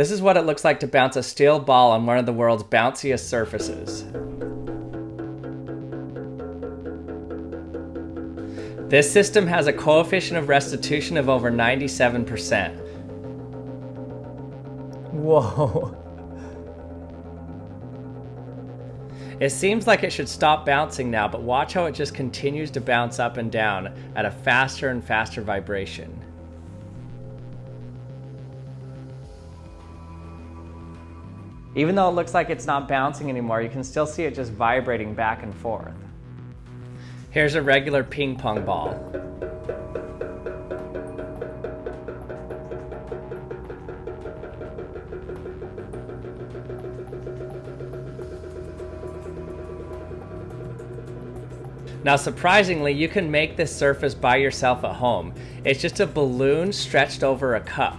This is what it looks like to bounce a steel ball on one of the world's bounciest surfaces. This system has a coefficient of restitution of over 97%. Whoa. It seems like it should stop bouncing now, but watch how it just continues to bounce up and down at a faster and faster vibration. Even though it looks like it's not bouncing anymore, you can still see it just vibrating back and forth. Here's a regular ping pong ball. Now surprisingly, you can make this surface by yourself at home. It's just a balloon stretched over a cup.